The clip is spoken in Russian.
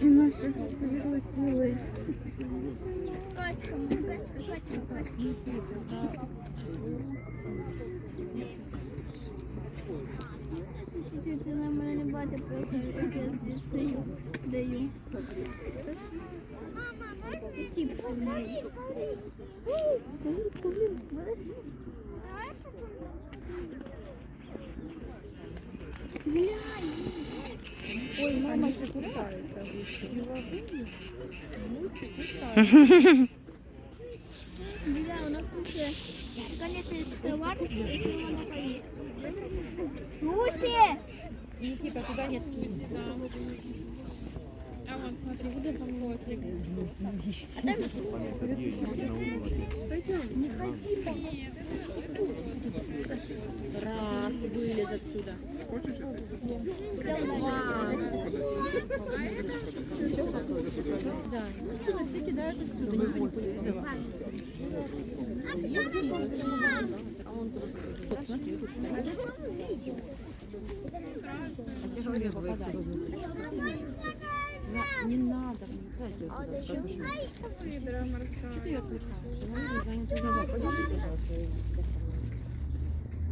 І наші летіли. Ти на мене не бачиш, просто як я здесь стою, даю. Тип сильний. Ой, мама Лусі! Никита, туда нет кисти. А вон, смотри, вот там лосик. А там Раз, вылез отсюда. Да. Отсюда все кидают отсюда, не будет. А он. Вот, смотри, тут. А попадай. На- Не надо, дайте сюда. Что ты отвлекаешь? Она не занята. Подержи, пожалуйста,